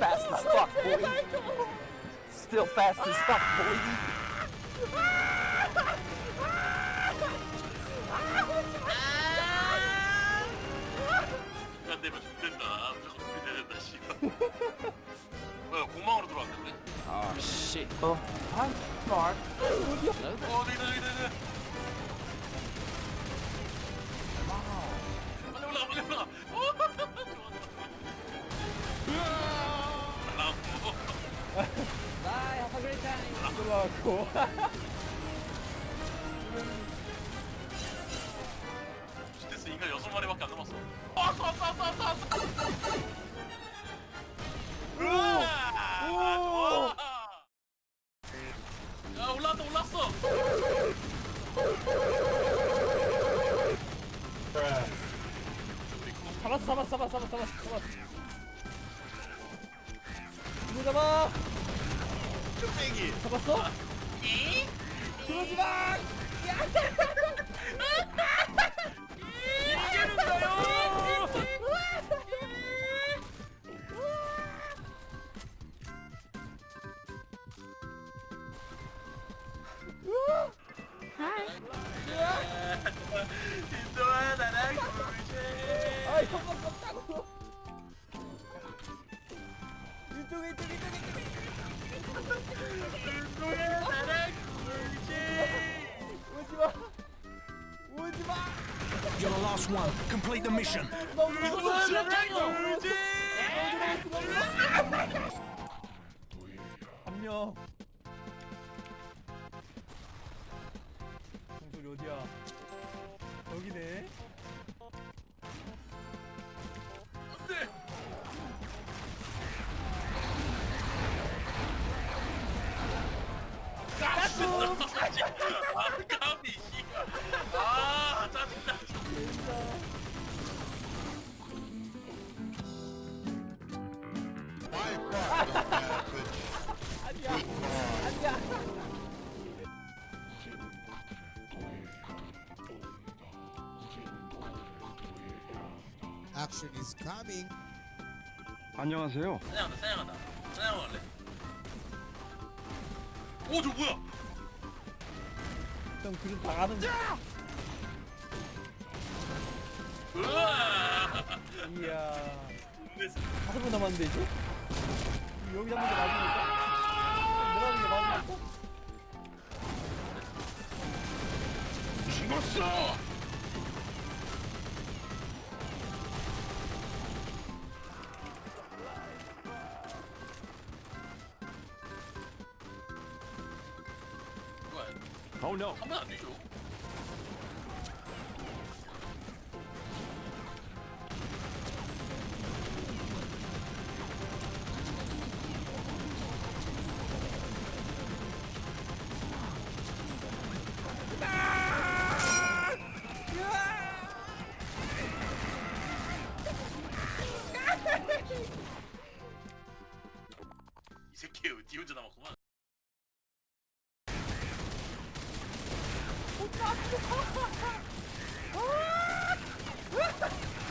Fast as fuck, boy. Still fast as fuck, boy. 안 되면 죽된다. 무조건 준비돼야 된다, 씨발. 뭐야, 공망으로 들어왔는데? Oh shit. Oh, hi, Mark. 어, 저기다, 저기다, 저기다. 빨리 올라가, 빨리 올라가. Time. 들어가고. 스테스 인간 여섯 마리밖에 안 남았어. 왔어, 왔어, 왔어, 왔어, 왔어. 야, 올라왔다. 잡았어, 잡았어, 잡았어, 잡았어, 잡았어, 잡았어. 잡아. 쭈빼기. 잡았어? 그러지 마. 인도야, 나랑 놀지. 아이, 깜짝 깜짝으로. 이쪽, 이쪽, 이쪽, 이쪽. 인도야, 나랑 놀지. 오지 마. 오지 마. You're the last one. Complete the mission. 인도야, 나랑 놀지. 한 명. 종소리 어디야? 여기네. 까비 씨발. 아, 짜증나. 아니야. 아니야. Action is coming. 안녕하세요. 사냥한다, 사냥한다. 사냥 할래? 오, 저 뭐야? 형 그림 당하는 거. 으아! 이야. 번 남았는데 이제? 여기 한번 더 맞으니까? 내려가는 게 맞으니까? 죽었어. Oh no. 하면 안 되죠. 이 새끼 니 혼자 남았구만. ハハハハ!